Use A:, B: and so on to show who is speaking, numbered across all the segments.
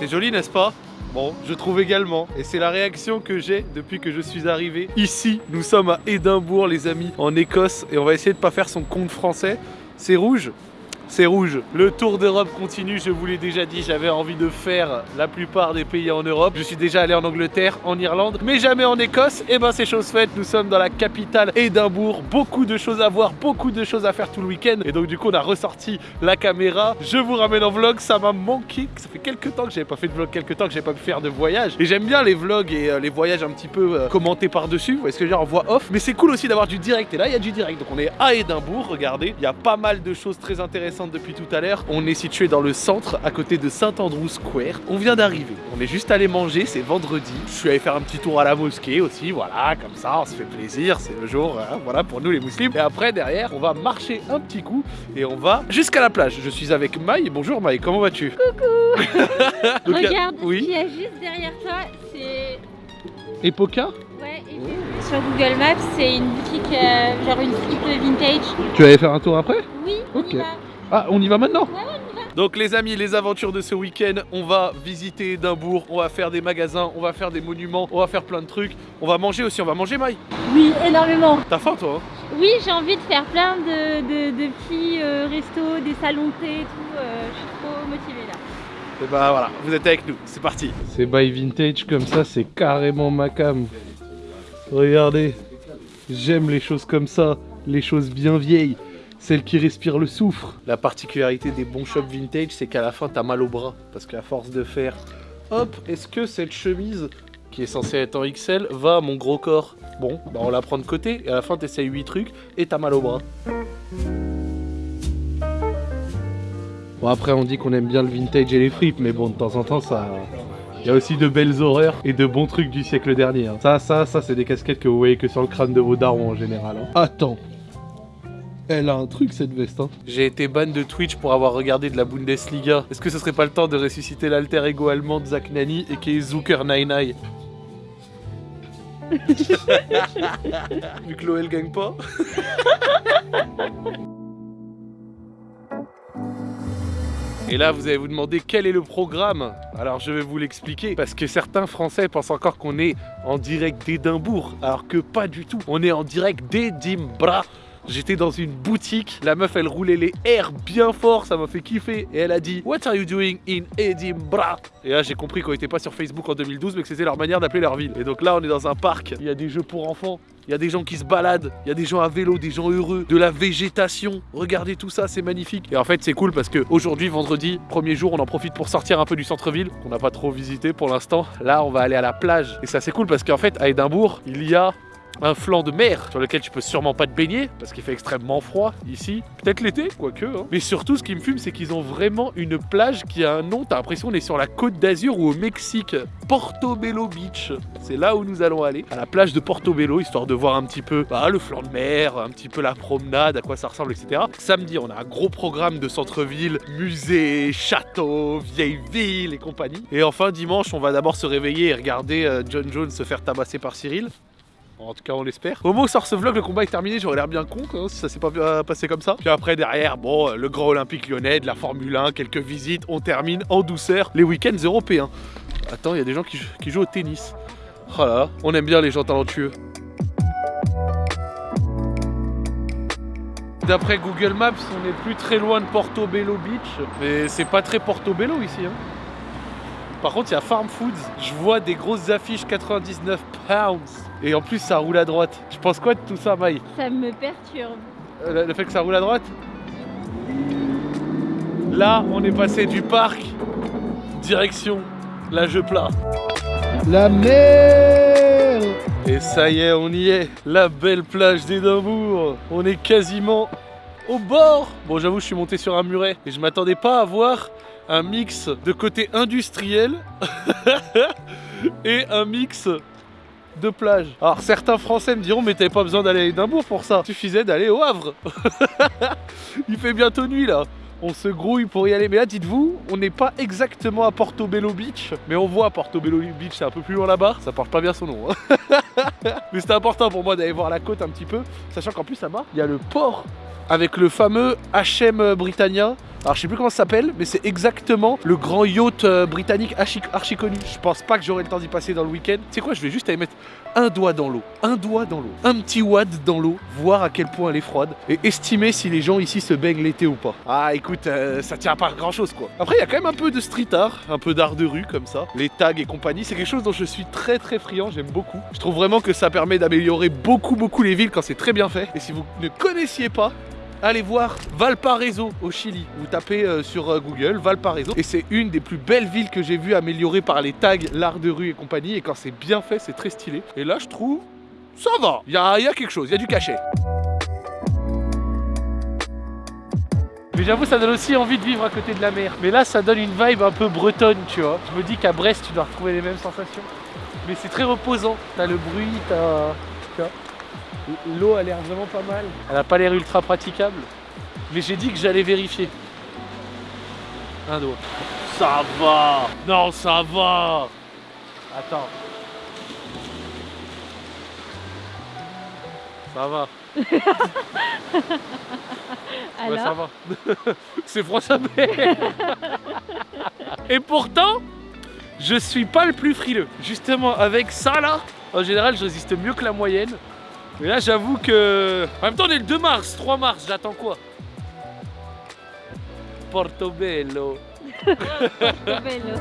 A: C'est joli, n'est-ce pas? Bon, je trouve également. Et c'est la réaction que j'ai depuis que je suis arrivé. Ici, nous sommes à Édimbourg, les amis, en Écosse. Et on va essayer de pas faire son compte français. C'est rouge c'est rouge. Le Tour d'Europe continue, je vous l'ai déjà dit, j'avais envie de faire la plupart des pays en Europe. Je suis déjà allé en Angleterre, en Irlande, mais jamais en Écosse. Et eh ben c'est chose faite, nous sommes dans la capitale Édimbourg. Beaucoup de choses à voir, beaucoup de choses à faire tout le week-end. Et donc du coup on a ressorti la caméra. Je vous ramène en vlog, ça m'a manqué. Ça fait quelques temps que j'avais pas fait de vlog, quelques temps que j'ai pas pu faire de voyage. Et j'aime bien les vlogs et euh, les voyages un petit peu euh, commentés par-dessus. Vous voyez ce que je veux dire en voix off. Mais c'est cool aussi d'avoir du direct. Et là il y a du direct. Donc on est à Édimbourg, regardez. Il y a pas mal de choses très intéressantes depuis tout à l'heure. On est situé dans le centre, à côté de Saint-Andrew Square. On vient d'arriver. On est juste allé manger, c'est vendredi. Je suis allé faire un petit tour à la mosquée aussi, voilà, comme ça, on se fait plaisir, c'est le jour, hein, voilà, pour nous les musulmans. Et après, derrière, on va marcher un petit coup et on va jusqu'à la plage. Je suis avec Maï. Bonjour Maï, comment vas-tu?
B: Coucou Regarde, oui. ce qu'il y a juste derrière toi, c'est...
A: Epoca?
B: Ouais, et sur Google Maps, c'est une boutique, euh, genre une fripe vintage.
A: Tu vas aller faire un tour après?
B: Oui,
A: ok. On y va maintenant
B: Ouais, on y va.
A: Donc les amis, les aventures de ce week-end, on va visiter Édimbourg, on va faire des magasins, on va faire des monuments, on va faire plein de trucs. On va manger aussi, on va manger Maï
B: Oui, énormément.
A: T'as faim toi
B: hein? Oui, j'ai envie de faire plein de, de, petits euh, restos, des salons de thé et tout. Euh, je suis trop motivée là.
A: Et bah voilà, vous êtes avec nous, c'est parti. C'est by vintage comme ça, c'est carrément ma cam. Regardez, j'aime les choses comme ça, les choses bien vieilles, celles qui respirent le soufre. La particularité des bons shops vintage, c'est qu'à la fin, t'as mal au bras, parce qu'à force de faire, hop, est-ce que cette chemise, qui est censée être en XL, va à mon gros corps? Bon, bah on la prend de côté, et à la fin, t'essayes 8 trucs, et t'as mal au bras. Bon après on dit qu'on aime bien le vintage et les fripes, mais bon de temps en temps ça, il y a aussi de belles horreurs et de bons trucs du siècle dernier. Hein. Ça, ça, ça, c'est des casquettes que vous voyez que sur le crâne de vos darons en général. Hein. Attends. Elle a un truc cette veste. Hein. J'ai été ban de Twitch pour avoir regardé de la Bundesliga. Est-ce que ce serait pas le temps de ressusciter l'alter ego allemand de Zach Nani et qui est Zucker Nine Vu que l'OL gagne pas Et là, vous allez vous demander quel est le programme? Alors, je vais vous l'expliquer parce que certains Français pensent encore qu'on est en direct d'Édimbourg, alors que pas du tout. On est en direct d'Édimbourg. J'étais dans une boutique, la meuf elle roulait les airs bien fort, ça m'a fait kiffer. Et elle a dit What are you doing in Edinburgh? Et là j'ai compris qu'on était pas sur Facebook en 2012 mais que c'était leur manière d'appeler leur ville. Et donc là on est dans un parc, il y a des jeux pour enfants, il y a des gens qui se baladent, il y a des gens à vélo, des gens heureux, de la végétation. Regardez tout ça, c'est magnifique. Et en fait c'est cool parce que aujourd'hui vendredi, premier jour, on en profite pour sortir un peu du centre-ville qu'on n'a pas trop visité pour l'instant. Là on va aller à la plage et ça c'est cool parce qu'en fait à Édimbourg il y a un flanc de mer sur lequel tu peux sûrement pas te baigner parce qu'il fait extrêmement froid ici. Peut-être l'été, quoique. Hein. Mais surtout, ce qui me fume, c'est qu'ils ont vraiment une plage qui a un nom. T'as l'impression qu'on est sur la côte d'Azur ou au Mexique. Portobello Beach. C'est là où nous allons aller, à la plage de Portobello, histoire de voir un petit peu bah, le flanc de mer, un petit peu la promenade, à quoi ça ressemble, etc. Samedi, on a un gros programme de centre-ville, musée, château, vieille ville et compagnie. Et enfin, dimanche, on va d'abord se réveiller et regarder euh, John Jones se faire tabasser par Cyril. En tout cas, on l'espère. Au moment où sort ce vlog, le combat est terminé. J'aurais l'air bien con si ça s'est pas passé comme ça. Puis après, derrière, bon, le Grand Olympique lyonnais, de la Formule 1, quelques visites. On termine en douceur les week-ends européens. Attends, il y a des gens qui, jouent au tennis. Oh là, on aime bien les gens talentueux. D'après Google Maps, on n'est plus très loin de Portobello Beach. Mais c'est pas très Portobello ici. Hein. Par contre, il y a Farm Foods. Je vois des grosses affiches 99 pounds. Et en plus, ça roule à droite. Tu penses quoi de tout ça, Maï
B: Ça me perturbe.
A: Euh, le, fait que ça roule à droite Là, on est passé du parc, direction la jeu plat. La mer Et ça y est, on y est. La belle plage d'Édimbourg. On est quasiment au bord. Bon, j'avoue, je suis monté sur un muret et je m'attendais pas à voir un mix de côté industriel et un mix de plage. Alors certains Français me diront mais t'avais pas besoin d'aller à Édimbourg pour ça. Suffisait d'aller au Havre. Il fait bientôt nuit là. On se grouille pour y aller. Mais là, dites-vous, on n'est pas exactement à Portobello Beach. Mais on voit Portobello Beach, c'est un peu plus loin là-bas. Ça porte pas bien son nom. Hein. mais c'était important pour moi d'aller voir la côte un petit peu. Sachant qu'en plus là-bas, il y a le port avec le fameux HM Britannia Alors je sais plus comment ça s'appelle, mais c'est exactement le grand yacht euh, britannique archi, connu. Je pense pas que j'aurai le temps d'y passer dans le week-end. Tu sais quoi, je vais juste aller mettre un doigt dans l'eau, un doigt dans l'eau, un petit wad dans l'eau, voir à quel point elle est froide et estimer si les gens ici se baignent l'été ou pas. Ah écoute, euh, ça tient pas à grand chose quoi. Après il y a quand même un peu de street art, un peu d'art de rue comme ça, les tags et compagnie, c'est quelque chose dont je suis très très friand, j'aime beaucoup. Je trouve vraiment que ça permet d'améliorer beaucoup beaucoup les villes quand c'est très bien fait. Et si vous ne connaissiez pas, allez voir Valparaiso au Chili. Vous tapez euh, sur euh, Google Valparaiso et c'est une des plus belles villes que j'ai vues améliorées par les tags, l'art de rue et compagnie. Et quand c'est bien fait, c'est très stylé. Et là, je trouve, ça va. Il y a, il y a quelque chose, il y a du cachet. Mais j'avoue, ça donne aussi envie de vivre à côté de la mer. Mais là, ça donne une vibe un peu bretonne, tu vois. Je me dis qu'à Brest, tu dois retrouver les mêmes sensations. Mais c'est très reposant. T'as le bruit, t'as. L'eau a l'air vraiment pas mal. Elle a pas l'air ultra praticable. Mais j'ai dit que j'allais vérifier. Un doigt. Ça va Non, ça va Attends. Ça va. Ouais, ça va. C'est froid ça met. Et pourtant, je suis pas le plus frileux. Justement, avec ça là, en général, je résiste mieux que la moyenne. Mais là, j'avoue que. En même temps, on est le 2 mars, 3 mars, j'attends quoi? Portobello.
B: Vélo.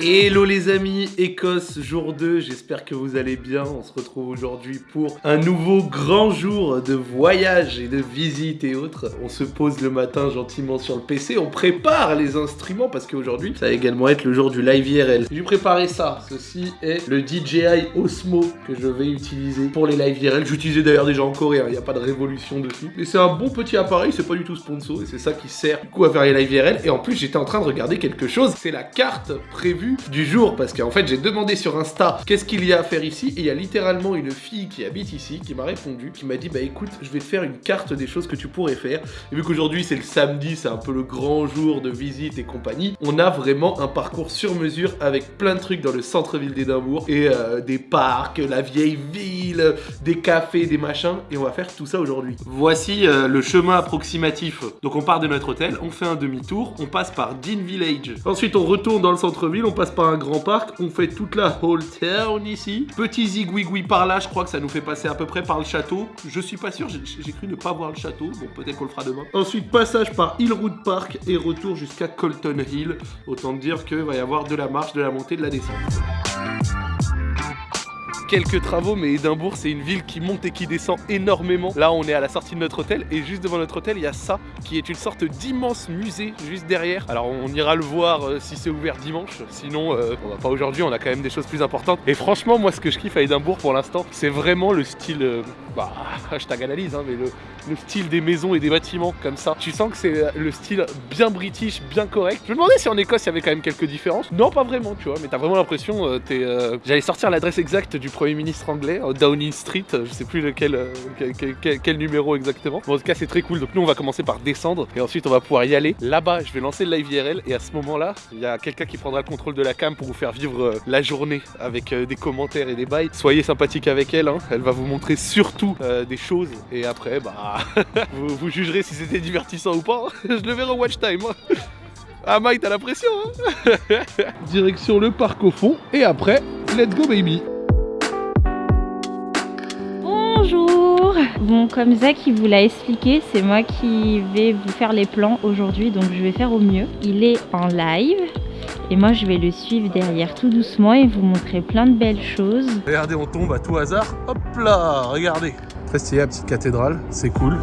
A: Hello les amis, Écosse jour 2, j'espère que vous allez bien. On se retrouve aujourd'hui pour un nouveau grand jour de voyage et de visite et autres. On se pose le matin gentiment sur le PC, on prépare les instruments parce qu'aujourd'hui ça va également être le jour du live IRL. J'ai préparé ça, ceci est le DJI Osmo que je vais utiliser pour les live IRL. J'utilisais d'ailleurs déjà en Corée, il n'y a pas de révolution dessus. Mais c'est un bon petit appareil, c'est pas du tout sponsor et c'est ça qui sert du coup à faire les live IRL. Et en plus j'étais en train de regarder quelque chose, c'est la carte prévue du jour parce qu'en fait j'ai demandé sur Insta qu'est-ce qu'il y a à faire ici et il y a littéralement une fille qui habite ici qui m'a répondu, qui m'a dit bah écoute je vais te faire une carte des choses que tu pourrais faire et vu qu'aujourd'hui c'est le samedi, c'est un peu le grand jour de visite et compagnie, on a vraiment un parcours sur mesure avec plein de trucs dans le centre-ville d'Édimbourg et euh, des parcs, la vieille ville, des cafés, des machins et on va faire tout ça aujourd'hui. Voici euh, le chemin approximatif. Donc on part de notre hôtel, on fait un demi-tour, on passe par Dean Village. Ensuite on retourne dans le centre-ville, on passe par un grand parc, on fait toute la Whole Town ici. Petit zigouigoui par là, je crois que ça nous fait passer à peu près par le château. Je suis pas sûr, j'ai cru ne pas voir le château, bon peut-être qu'on le fera demain. Ensuite passage par Hillroad Park et retour jusqu'à Colton Hill. Autant dire qu'il va y avoir de la marche, de la montée, de la descente quelques travaux, mais Édimbourg, c'est une ville qui monte et qui descend énormément. Là, on est à la sortie de notre hôtel et juste devant notre hôtel, il y a ça qui est une sorte d'immense musée juste derrière. Alors, on ira le voir euh, si c'est ouvert dimanche. Sinon, euh, on va pas aujourd'hui, on a quand même des choses plus importantes. Et franchement, moi, ce que je kiffe à Édimbourg pour l'instant, c'est vraiment le style. euh, bah, hashtag analyse, hein, mais le, le style des maisons et des bâtiments comme ça. Tu sens que c'est le style bien british, bien correct. Je me demandais si en Écosse il y avait quand même quelques différences. Non, pas vraiment, tu vois, mais t'as vraiment l'impression. euh, t'es, euh, J'allais sortir l'adresse exacte du Premier ministre anglais, euh, Downing Street, euh, je sais plus lequel, euh, quel, numéro exactement. Bon, en tout cas, c'est très cool. Donc, nous, on va commencer par descendre et ensuite, on va pouvoir y aller. Là-bas, je vais lancer le live IRL et à ce moment-là, il y a quelqu'un qui prendra le contrôle de la cam pour vous faire vivre la journée avec des commentaires et des bails. Soyez sympathique avec elle, hein. elle va vous montrer surtout des choses et après, bah, vous, jugerez si c'était divertissant ou pas. Je le verrai au watch time. hein. Ah, Mike, t'as la pression, hein Direction le parc au fond et après, let's go, baby.
B: Bon, comme Zach il vous l'a expliqué, c'est moi qui vais vous faire les plans aujourd'hui, donc je vais faire au mieux. Il est en live et moi je vais le suivre derrière tout doucement et vous montrer plein de belles choses.
A: Regardez, on tombe à tout hasard. Hop là, regardez. Très stylé, la petite cathédrale, c'est cool.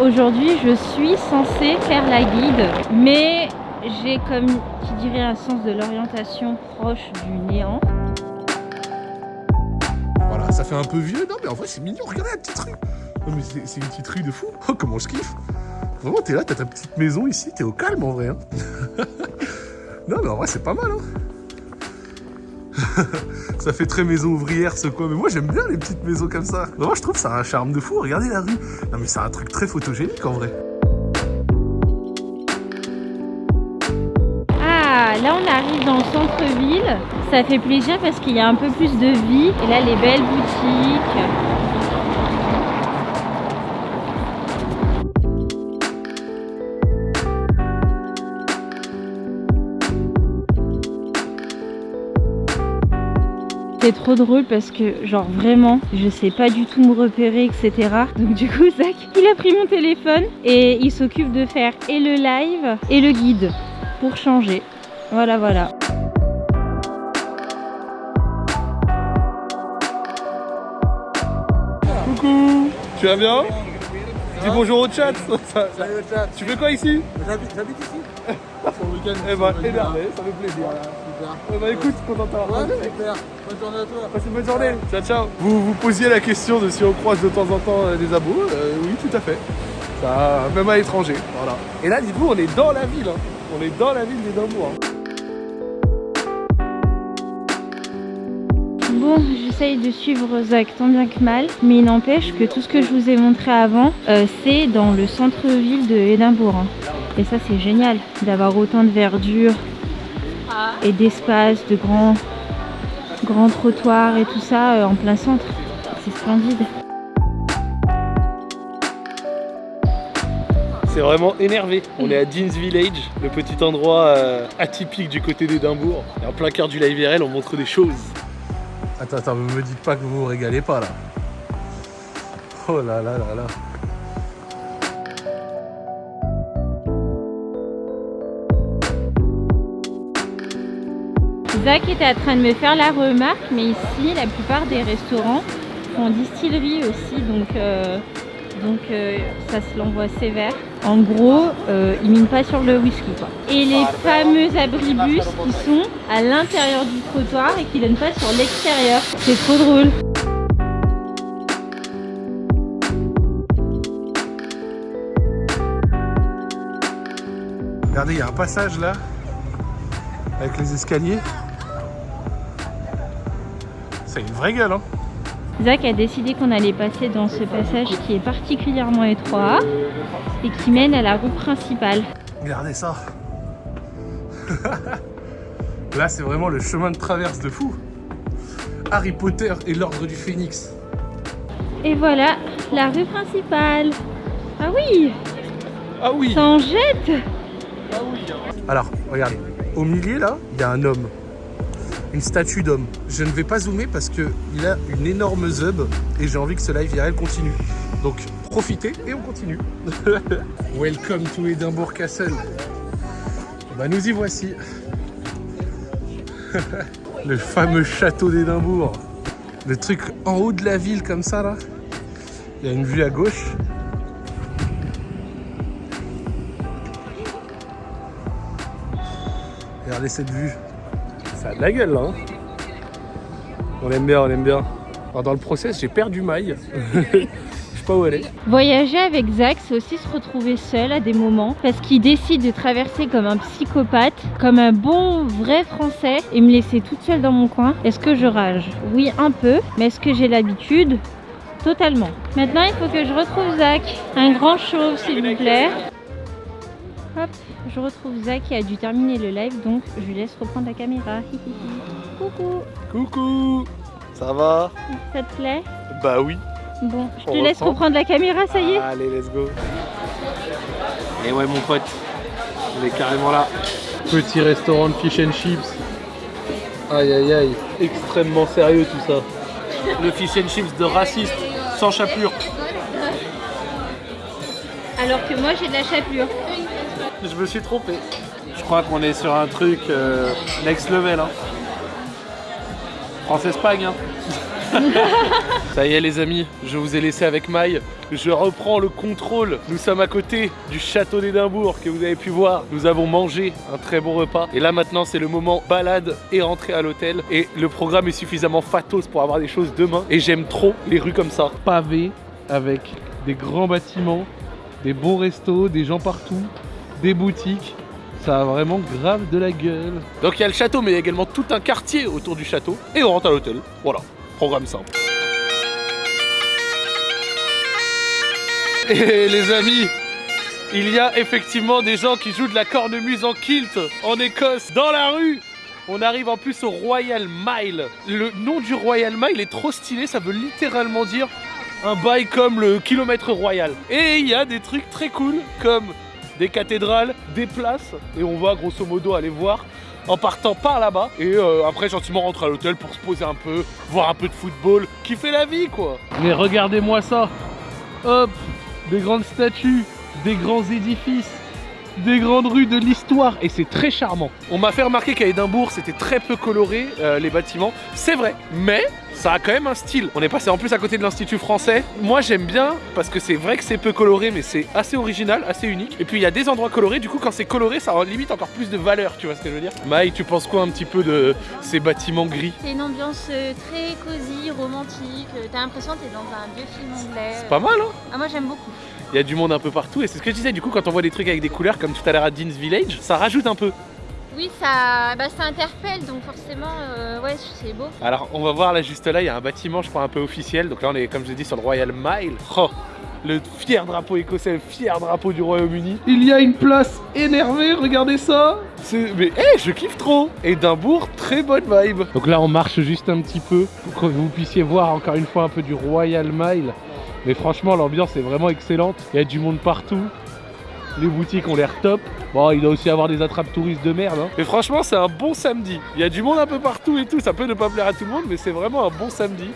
B: Aujourd'hui je suis censée faire la guide, mais j'ai comme qui dirait un sens de l'orientation proche du néant.
A: Ça fait un peu vieux. Non, mais en vrai, c'est mignon. Regardez la petite rue. Non, mais c'est une petite rue de fou. Oh, comment je kiffe. Vraiment, t'es là, t'as ta petite maison ici. T'es au calme en vrai. hein. non, mais en vrai, c'est pas mal. Hein. ça fait très maison ouvrière ce coin. Mais moi, j'aime bien les petites maisons comme ça. Vraiment, je trouve ça un charme de fou. Regardez la rue. Non, mais c'est un truc très photogénique en vrai.
B: Là on arrive dans le centre-ville. Ça fait plaisir parce qu'il y a un peu plus de vie. Et là, les belles boutiques. C'est trop drôle parce que genre vraiment je sais pas du tout me repérer etc donc du coup Zach il a pris mon téléphone et il s'occupe de faire et le live et le guide pour changer voilà voilà
A: Coucou Tu vas bien Dis bonjour au chat,
C: Salut le chat.
A: Tu fais quoi ici
C: J'habite ici. Pour le week-end.
A: Eh ben énervé, ça fait plaisir
C: Voilà, super.
A: Eh ben écoute, content de t'avoir
C: Ouais, super. Bonne journée à toi.
A: Passez une bonne journée. Ciao, ciao. Vous vous posiez la question de si on croise de temps en temps euh, des abos. Euh, oui, tout à fait. Ça, même à l'étranger. Voilà. Et là, dites-vous, on est dans la ville. hein. On est dans la ville d'Édimbourg. hein.
B: Bon, j'essaye de suivre Zach tant bien que mal, mais il n'empêche que tout ce que je vous ai montré avant, euh, c'est dans le centre-ville de Édimbourg. hein. Et ça, c'est génial d'avoir autant de verdure et d'espace, de grands, grands trottoirs et tout ça euh, en plein centre. C'est splendide.
A: C'est vraiment énervé. On est à Dean's Village, le petit endroit euh, atypique du côté d'Édimbourg. Et en plein cœur du live IRL, on montre des choses. Attends, attends, me dites pas que vous vous régalez pas là. Oh là là là là.
B: Zach était en train de me faire la remarque, mais ici, la plupart des restaurants font distillerie aussi, donc, euh, donc euh, ça se l'envoie sévère. En gros, euh, ils minent pas sur le whisky. Quoi. Et les fameux abribus qui sont à l'intérieur du trottoir et qui donnent pas sur l'extérieur. C'est trop drôle.
A: Regardez, il y a un passage là, avec les escaliers. C'est une vraie gueule, hein.
B: Zach a décidé qu'on allait passer dans ce passage qui est particulièrement étroit et qui mène à la rue principale.
A: Regardez ça. Là, c'est vraiment le chemin de traverse de fou. Harry Potter et l'ordre du Phénix.
B: Et voilà, la rue principale. Ah oui,
A: Ah oui
B: ça en jette
A: Alors, regarde, au milieu là, il y a un homme. Une statue d'homme. Je ne vais pas zoomer parce que il a une énorme zub et j'ai envie que ce live IRL continue. Donc profitez et on continue. Welcome to Edinburgh Castle. Bah nous y voici. Le fameux château d'Édimbourg. Le truc en haut de la ville comme ça là. Il y a une vue à gauche. Regardez cette vue. Ça a de la gueule là. hein. on aime bien, on aime bien. Alors, dans le process, j'ai perdu maille. Je sais pas où est.
B: Voyager avec Zach, c'est aussi se retrouver seul à des moments parce qu'il décide de traverser comme un psychopathe, comme un bon vrai français et me laisser toute seule dans mon coin. Est-ce que je rage? Oui, un peu, mais est-ce que j'ai l'habitude? Totalement. Maintenant, il faut que je retrouve Zach. Un grand chauve, s'il vous plaît. Hop, je retrouve Zach qui a dû terminer le live, donc je lui laisse reprendre la caméra. Coucou,
A: Coucou Ça va
B: ça te plaît
A: Bah oui.
B: Bon, je te laisse
A: reprend
B: reprendre la caméra, ça y est
A: Allez, let's go. Et ouais, mon pote, on est carrément là. Petit restaurant de fish and chips. Aïe aïe aïe, extrêmement sérieux tout ça. Le fish and chips de raciste, sans chapelure.
B: Alors que moi j'ai de la chapelure.
A: Je me suis trompé. Je crois qu'on est sur un truc euh, next level. Hein. France-Espagne. Hein. Ça y est les amis, je vous ai laissé avec Maï. Je reprends le contrôle. Nous sommes à côté du château d'Édimbourg que vous avez pu voir. Nous avons mangé un très bon repas. Et là maintenant c'est le moment balade et rentrer à l'hôtel. Et le programme est suffisamment fatos pour avoir des choses demain. Et j'aime trop les rues comme ça. Pavées avec des grands bâtiments, des bons restos, des gens partout, des boutiques. Ça a vraiment grave de la gueule. Donc il y a le château, mais il y a également tout un quartier autour du château. Et on rentre à l'hôtel. Voilà, programme simple. Et les amis, Il y a effectivement des gens qui jouent de la cornemuse en kilt en Écosse, dans la rue. On arrive en plus au Royal Mile. Le nom du Royal Mile est trop stylé, ça veut littéralement dire un bail comme le kilomètre royal. Et il y a des trucs très cool comme des cathédrales, des places, et on va grosso modo aller voir en partant par là-bas. Et euh, après gentiment rentrer à l'hôtel pour se poser un peu, voir un peu de football, kiffer la vie quoi. Mais regardez-moi ça, hop, des grandes statues, des grands édifices, des grandes rues de l'histoire et c'est très charmant. On m'a fait remarquer qu'à Édimbourg c'était très peu coloré euh, les bâtiments, c'est vrai, mais ça a quand même un style. On est passé en plus à côté de l'Institut français. Moi j'aime bien parce que c'est vrai que c'est peu coloré mais c'est assez original, assez unique. Et puis il y a des endroits colorés, du coup quand c'est coloré ça limite encore plus de valeur, tu vois ce que je veux dire Maï, tu penses quoi un petit peu de ces bâtiments gris?
D: C'est une ambiance euh, très cosy, romantique. euh, T'as l'impression que t'es dans un vieux film anglais.
A: C'est pas mal hein?
D: Ah, moi j'aime beaucoup.
A: Il y a du monde un peu partout et c'est ce que je disais du coup quand on voit des trucs avec des couleurs comme tout à l'heure à Dean's Village, ça rajoute un peu.
D: Oui, ça, bah, ça interpelle donc forcément, euh, ouais, c'est beau.
A: Alors on va voir là juste là, il y a un bâtiment je crois un peu officiel. Donc là on est comme je l'ai dit sur le Royal Mile. Oh, le fier drapeau écossais, le fier drapeau du Royaume-Uni. Il y a une place énervée, regardez ça. C'est mais hé, je kiffe trop. Édimbourg, très bonne vibe. Donc là on marche juste un petit peu pour que vous puissiez voir encore une fois un peu du Royal Mile. Mais franchement l'ambiance est vraiment excellente. Il y a du monde partout. Les boutiques ont l'air top. Bon, il doit aussi avoir des attrapes touristes de merde. Hein. Et franchement, c'est un bon samedi. Il y a du monde un peu partout et tout. Ça peut ne pas plaire à tout le monde, mais c'est vraiment un bon samedi.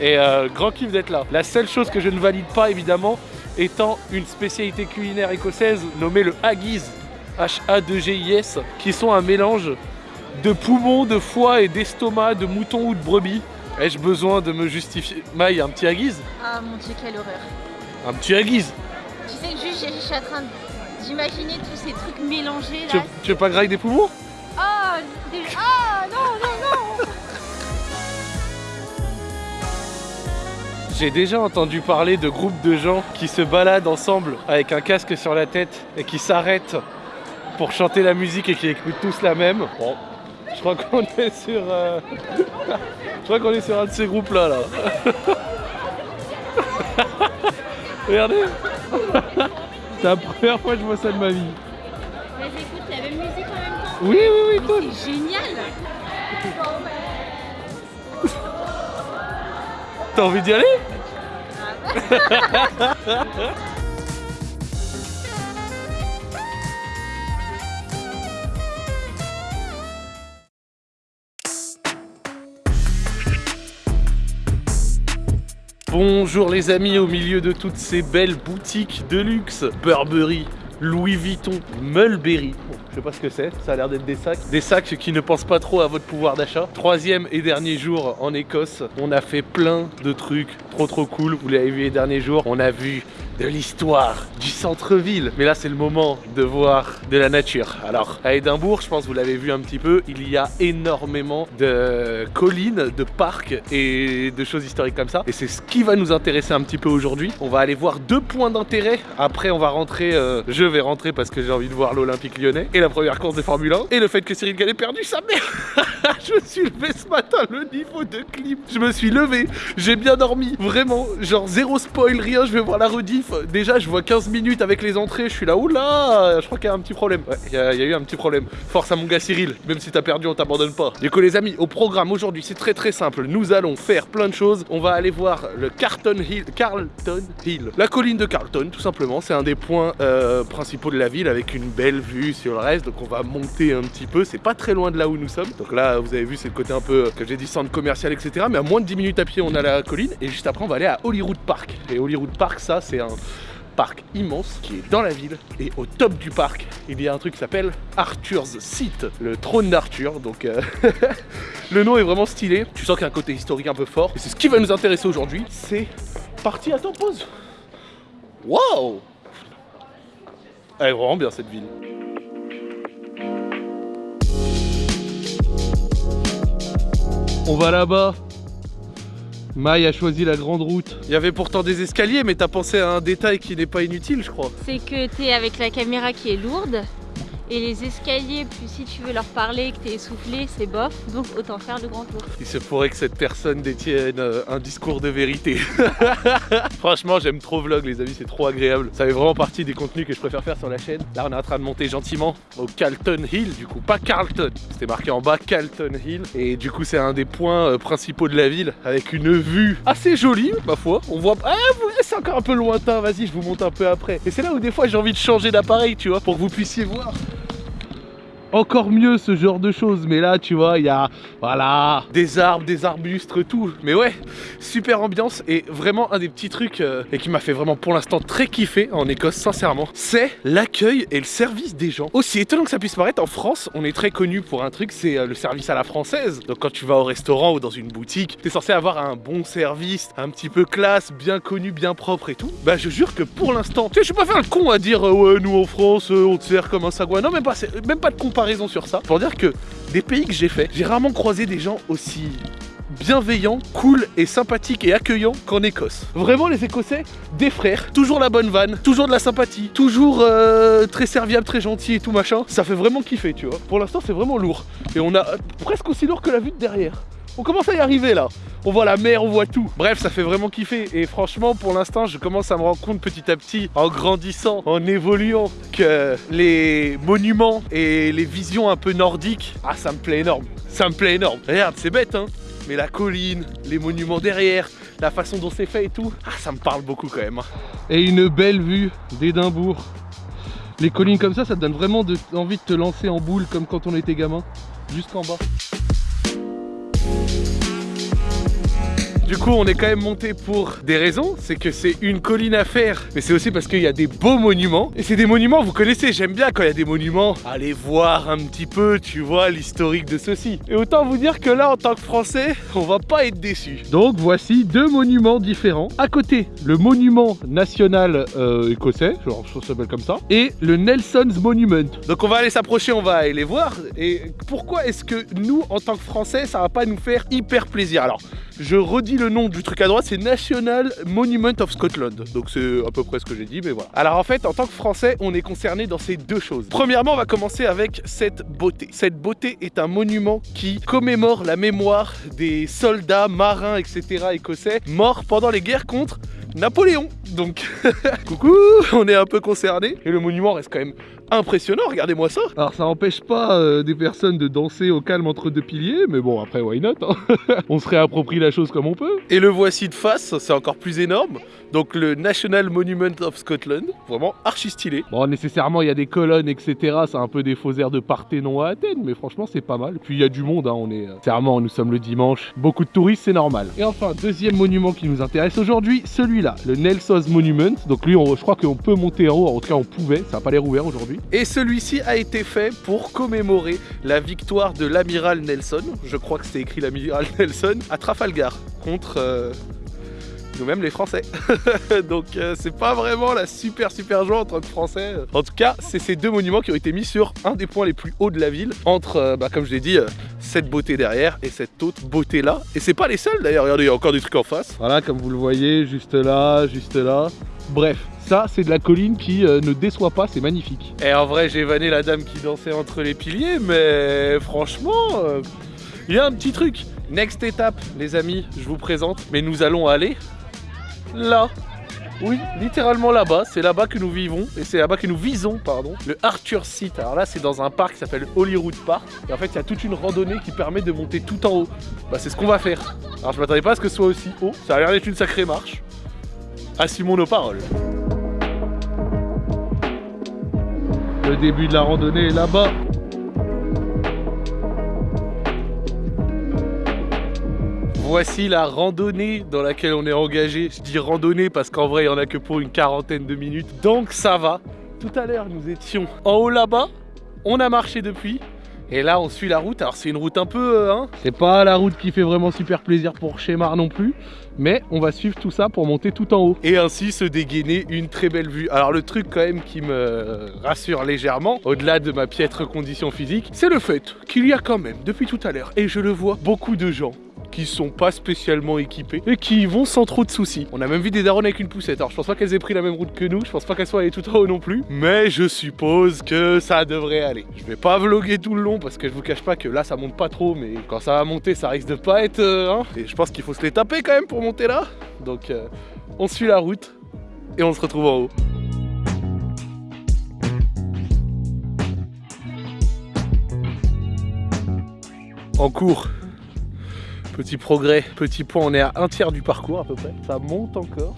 A: Et euh, grand kiff d'être là. La seule chose que je ne valide pas, évidemment, étant une spécialité culinaire écossaise nommée le haggis, H-A-2-G-I-S, qui sont un mélange de poumons, de foie et d'estomac, de mouton ou de brebis. Ai-je besoin de me justifier? Maï, un petit haggis
D: Ah mon dieu, quelle horreur.
A: Un petit haggis
D: Tu sais que juste, je suis en train d'imaginer tous ces trucs mélangés
A: tu,
D: là.
A: tu veux pas grailler des poumons?
D: Oh, des... ah non, non, non
A: J'ai déjà entendu parler de groupes de gens qui se baladent ensemble avec un casque sur la tête et qui s'arrêtent pour chanter la musique et qui écoutent tous la même. Bon, je crois qu'on est sur. euh, je crois qu'on est sur un de ces groupes là là. Regardez C'est la première fois que je vois ça de ma vie.
D: Mais j'écoute la même musique en même temps.
A: Oui, oui, oui.
D: C'est génial
A: T'as envie d'y aller Bonjour les amis, au milieu de toutes ces belles boutiques de luxe, Burberry, Louis Vuitton, Mulberry. Je sais pas ce que c'est, ça a l'air d'être des sacs. Des sacs qui ne pensent pas trop à votre pouvoir d'achat. Troisième et dernier jour en Écosse, on a fait plein de trucs trop trop cool. Vous l'avez vu les derniers jours, on a vu de l'histoire du centre-ville. Mais là, c'est le moment de voir de la nature. Alors, à Édimbourg, je pense que vous l'avez vu un petit peu, il y a énormément de collines, de parcs et de choses historiques comme ça. Et c'est ce qui va nous intéresser un petit peu aujourd'hui. On va aller voir deux points d'intérêt. Après, on va rentrer, euh, je vais rentrer parce que j'ai envie de voir l'Olympique lyonnais et première course de Formule 1 et le fait que Cyril Gall ait perdu sa mère. je me suis levé ce matin, le niveau de clip. Je me suis levé, j'ai bien dormi, vraiment, genre zéro spoil, rien, je vais voir la rediff. Déjà, je vois 15 minutes avec les entrées, je suis là, oula, je crois qu'il y a un petit problème. Ouais, il y, a il y a eu un petit problème. Force à mon gars Cyril, même si t'as perdu, on t'abandonne pas. Du coup, les amis, au programme aujourd'hui, c'est très très simple. Nous allons faire plein de choses. On va aller voir le Carlton Hill, Carlton Hill, la colline de Carlton, tout simplement. C'est un des points euh, principaux de la ville avec une belle vue sur le reste. Donc, on va monter un petit peu. C'est pas très loin de là où nous sommes. Donc là, vous avez vu, c'est le côté un peu que j'ai dit centre commercial, etc. Mais à moins de 10 minutes à pied, on a la colline. Et juste après, on va aller à Holyrood Park. Et Holyrood Park, ça, c'est un parc immense qui est dans la ville et au top du parc il y a un truc qui s'appelle Arthur's Seat, le trône d'Arthur donc euh, le nom est vraiment stylé, tu sens qu'il y a un côté historique un peu fort et c'est ce qui va nous intéresser aujourd'hui, c'est parti à pause. Waouh Elle est vraiment bien cette ville. On va là-bas Maï a choisi la grande route. Il y avait pourtant des escaliers, mais t'as pensé à un détail qui n'est pas inutile, je crois.
D: C'est que t'es avec la caméra qui est lourde Et les escaliers, plus si tu veux leur parler et que t'es essoufflé, c'est bof. Donc autant faire le grand tour.
A: Il se pourrait que cette personne détienne euh, un discours de vérité. Franchement, j'aime trop vlog, les amis, c'est trop agréable. Ça fait vraiment partie des contenus que je préfère faire sur la chaîne. Là, on est en train de monter gentiment au Carlton Hill, du coup, pas Carlton. C'était marqué en bas Carlton Hill. Et du coup, c'est un des points euh, principaux de la ville, avec une vue assez jolie, ma foi. On voit. Ah, ouais, c'est encore un peu lointain, vas-y, je vous monte un peu après. Et c'est là où des fois j'ai envie de changer d'appareil, tu vois, pour que vous puissiez voir encore mieux ce genre de choses. Mais là tu vois il y a voilà des arbres des arbustes tout. Mais ouais super ambiance et vraiment un des petits trucs euh, et qui m'a fait vraiment pour l'instant très kiffer en Écosse sincèrement c'est l'accueil et le service des gens. Aussi étonnant que ça puisse paraître en France on est très connu pour un truc c'est euh, le service à la française. Donc quand tu vas au restaurant ou dans une boutique t'es censé avoir un bon service un petit peu classe bien connu bien propre et tout. Bah je jure que pour l'instant tu sais je suis pas faire le con à dire euh, ouais nous en France on te sert comme un sagouin. Non même pas même pas de comparaison sur ça pour dire que des pays que j'ai fait j'ai rarement croisé des gens aussi bienveillants, cool et sympathiques et accueillants qu'en Écosse. Vraiment les Écossais, des frères, toujours la bonne vanne, toujours de la sympathie, toujours euh, très serviable, très gentil et tout machin. Ça fait vraiment kiffer, tu vois. Pour l'instant c'est vraiment lourd. Et on a presque aussi lourd que la vue de derrière. On commence à y arriver là. On voit la mer, on voit tout. Bref, ça fait vraiment kiffer. Et franchement, pour l'instant, je commence à me rendre compte petit à petit, en grandissant, en évoluant, que les monuments et les visions un peu nordiques, ah, ça me plaît énorme. Ça me plaît énorme. Regarde, c'est bête, hein. Mais la colline, les monuments derrière, la façon dont c'est fait et tout, ah, ça me parle beaucoup quand même. hein. Et une belle vue d'Édimbourg. Les collines comme ça, ça te donne vraiment envie de te lancer en boule comme quand on était gamin, jusqu'en bas. Du coup, on est quand même monté pour des raisons. C'est que c'est une colline à faire, mais c'est aussi parce qu'il y a des beaux monuments. Et c'est des monuments, vous connaissez, j'aime bien quand il y a des monuments. Allez voir un petit peu, tu vois, l'historique de ceci. Et autant vous dire que là, en tant que Français, on va pas être déçus. Donc voici deux monuments différents. À côté, le monument national euh, écossais, genre ça s'appelle comme ça, et le Nelson's Monument. Donc on va aller s'approcher, on va aller les voir. Et pourquoi est-ce que nous, en tant que Français, ça va pas nous faire hyper plaisir? Alors, je redis le nom du truc à droite, c'est National Monument of Scotland. Donc c'est à peu près ce que j'ai dit, mais voilà. Alors en fait, en tant que Français, on est concerné dans ces deux choses. Premièrement, on va commencer avec cette beauté. Cette beauté est un monument qui commémore la mémoire des soldats, marins, etc. écossais morts pendant les guerres contre Napoléon. Donc, coucou, on est un peu concerné. Et le monument reste quand même impressionnant, regardez-moi ça. Alors ça empêche pas euh, des personnes de danser au calme entre deux piliers, mais bon après why not hein. On se réapproprie la chose comme on peut. Et le voici de face, c'est encore plus énorme. Donc le National Monument of Scotland, vraiment archi stylé. Bon nécessairement il y a des colonnes etc, c'est un peu des faux airs de Parthénon à Athènes, mais franchement c'est pas mal. Puis il y a du monde, hein, on est... euh, Clairement nous sommes le dimanche, beaucoup de touristes c'est normal. Et enfin deuxième monument qui nous intéresse aujourd'hui, celui-là, le Nelson's Monument. Donc lui on- je crois qu'on peut monter en haut, en tout cas on pouvait, ça n'a pas l'air ouvert aujourd'hui. Et celui-ci a été fait pour commémorer la victoire de l'amiral Nelson, je crois que c'était écrit l'amiral Nelson, à Trafalgar contre... euh, nous-mêmes les Français. Donc euh, c'est pas vraiment la super super joie en tant que Français. En tout cas, c'est ces deux monuments qui ont été mis sur un des points les plus hauts de la ville, entre, euh, bah, comme je l'ai dit, cette beauté derrière et cette autre beauté là. Et c'est pas les seuls d'ailleurs, regardez, il y a encore des trucs en face. Voilà, comme vous le voyez, juste là, juste là. Bref, ça c'est de la colline qui euh, ne déçoit pas, c'est magnifique. Et en vrai, j'ai vanné la dame qui dansait entre les piliers, mais franchement, euh, il y a un petit truc. Next étape, les amis, je vous présente, mais nous allons aller là. Oui, littéralement là-bas, c'est là-bas que nous vivons, et c'est là-bas que nous visons, pardon, le Arthur Seat. Alors là, c'est dans un parc qui s'appelle Holyrood Park, et en fait, il y a toute une randonnée qui permet de monter tout en haut. Bah, c'est ce qu'on va faire. Alors, je m'attendais pas à ce que ce soit aussi haut, ça a l'air d'être une sacrée marche. Assumons nos paroles. Le début de la randonnée est là-bas. Voici la randonnée dans laquelle on est engagé. Je dis randonnée parce qu'en vrai, il n'y en a que pour une quarantaine de minutes. Donc ça va. Tout à l'heure, nous étions en haut là-bas. On a marché depuis. Et là, on suit la route. Alors, c'est une route un peu. euh, hein, c'est pas la route qui fait vraiment super plaisir pour Chémar non plus. Mais on va suivre tout ça pour monter tout en haut. Et ainsi se dégainer une très belle vue. Alors, le truc, quand même, qui me rassure légèrement, au-delà de ma piètre condition physique, c'est le fait qu'il y a quand même, depuis tout à l'heure, et je le vois, beaucoup de gens qui sont pas spécialement équipés et qui vont sans trop de soucis. On a même vu des darons avec une poussette. Alors je pense pas qu'elles aient pris la même route que nous, je pense pas qu'elles soient allées tout en haut non plus, mais je suppose que ça devrait aller. Je vais pas vlogger tout le long parce que je vous cache pas que là ça monte pas trop, mais quand ça va monter ça risque de pas être... euh, hein. et je pense qu'il faut se les taper quand même pour monter là. Donc euh, on suit la route et on se retrouve en haut. En cours, petit progrès, petit point, on est à un tiers du parcours à peu près. Ça monte encore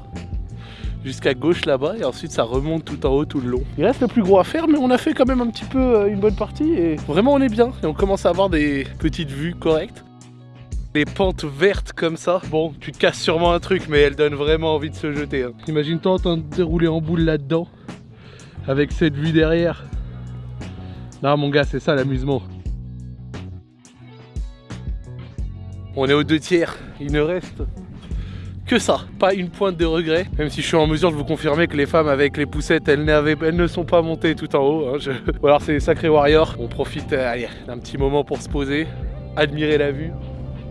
A: jusqu'à gauche là-bas et ensuite ça remonte tout en haut tout le long. Il reste le plus gros à faire mais on a fait quand même un petit peu euh, une bonne partie et vraiment on est bien et on commence à avoir des petites vues correctes. Les pentes vertes comme ça, bon tu te casses sûrement un truc mais elles donnent vraiment envie de se jeter. hein. Imagine-toi en train de dérouler en boule là-dedans avec cette vue derrière. Non mon gars c'est ça l'amusement. On est aux deux tiers, il ne reste que ça, pas une pointe de regret. Même si je suis en mesure de vous confirmer que les femmes avec les poussettes, elles, elles ne sont pas montées tout en haut. hein, Ou alors c'est les sacrés warriors. On profite euh, d'un petit moment pour se poser, admirer la vue.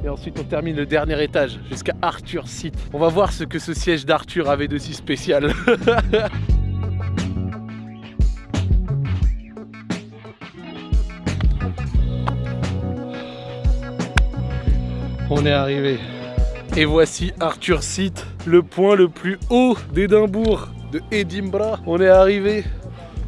A: Et ensuite on termine le dernier étage jusqu'à Arthur Seat. On va voir ce que ce siège d'Arthur avait de si spécial. On est arrivé. Et voici Arthur Seat, le point le plus haut d'Édimbourg, de Edinburgh. On est arrivé,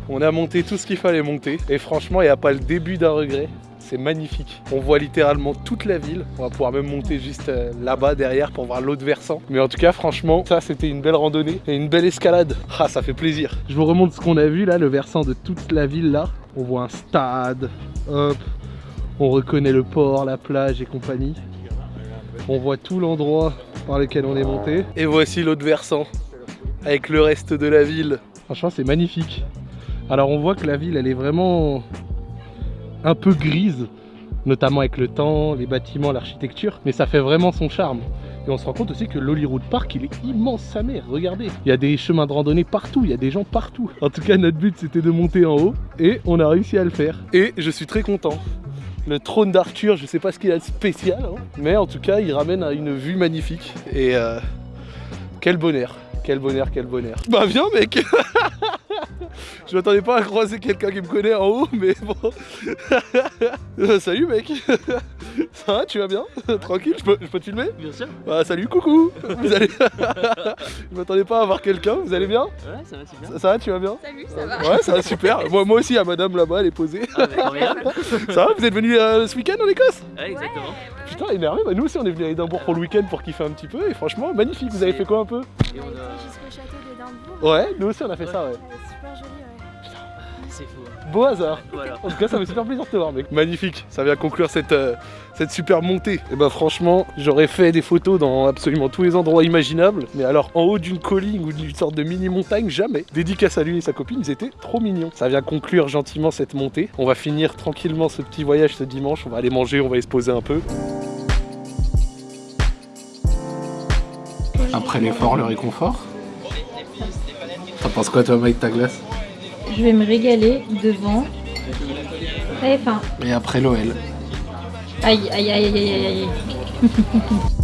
A: on a monté tout ce qu'il fallait monter. Et franchement, il n'y a pas le début d'un regret. C'est magnifique. On voit littéralement toute la ville. On va pouvoir même monter juste euh, là-bas derrière pour voir l'autre versant. Mais en tout cas, franchement, ça c'était une belle randonnée et une belle escalade. Ah, ça fait plaisir. Je vous remonte ce qu'on a vu là, le versant de toute la ville là. On voit un stade. Hop. On reconnaît le port, la plage et compagnie. On voit tout l'endroit par lequel on est monté. Et voici l'autre versant, avec le reste de la ville. Franchement, c'est magnifique. Alors on voit que la ville, elle est vraiment un peu grise, notamment avec le temps, les bâtiments, l'architecture, mais ça fait vraiment son charme. Et on se rend compte aussi que l'Hollywood Park, il est immense sa mère, regardez. Il y a des chemins de randonnée partout, il y a des gens partout. En tout cas, notre but, c'était de monter en haut, et on a réussi à le faire. Et je suis très content. Le trône d'Arthur, je sais pas ce qu'il a de spécial, hein, mais en tout cas, il ramène à une vue magnifique. Et euh, quel bonheur, quel bonheur, quel bonheur. Bah viens mec Je m'attendais pas à croiser quelqu'un qui me connaît en haut, mais bon. Euh, salut mec Ça va, tu vas bien? Tranquille, je peux, je peux te filmer?
E: Bien sûr.
A: Bah salut, coucou Vous allez... Je m'attendais pas à voir quelqu'un, vous allez bien?
E: Ouais, ça va super.
A: ça, ça va, tu vas bien?
D: Salut, ça va
A: Ouais, ça va super. Moi, moi aussi, à madame là-bas, elle est posée.
E: Ah, bah.
A: Ça va, vous êtes venu euh, ce week-end en Écosse?
E: Ouais, exactement.
A: Putain, énervé, bah nous aussi on est venu à Édimbourg pour le week-end pour kiffer un petit peu et franchement magnifique, vous avez fait quoi un peu?
E: Et on
D: On a
A: Ouais, nous aussi on a fait ça
D: ouais. Super joli, ouais.
E: C'est fou. hein.
A: Beau hasard.
E: Voilà.
A: En tout cas ça me fait super plaisir de te voir mec. Magnifique, ça vient conclure cette, euh, cette super montée. Et bah franchement, j'aurais fait des photos dans absolument tous les endroits imaginables. Mais alors en haut d'une colline ou d'une sorte de mini montagne, jamais. Dédicace à lui et sa copine, ils étaient trop mignons. Ça vient conclure gentiment cette montée. On va finir tranquillement ce petit voyage ce dimanche. On va aller manger, on va aller se poser un peu. Après l'effort, le réconfort. T'en penses quoi toi Mike ta glace
B: Je vais me régaler devant. J'avais faim.
A: Et après l'OL.
B: Aïe, aïe, aïe, aïe, aïe, aïe.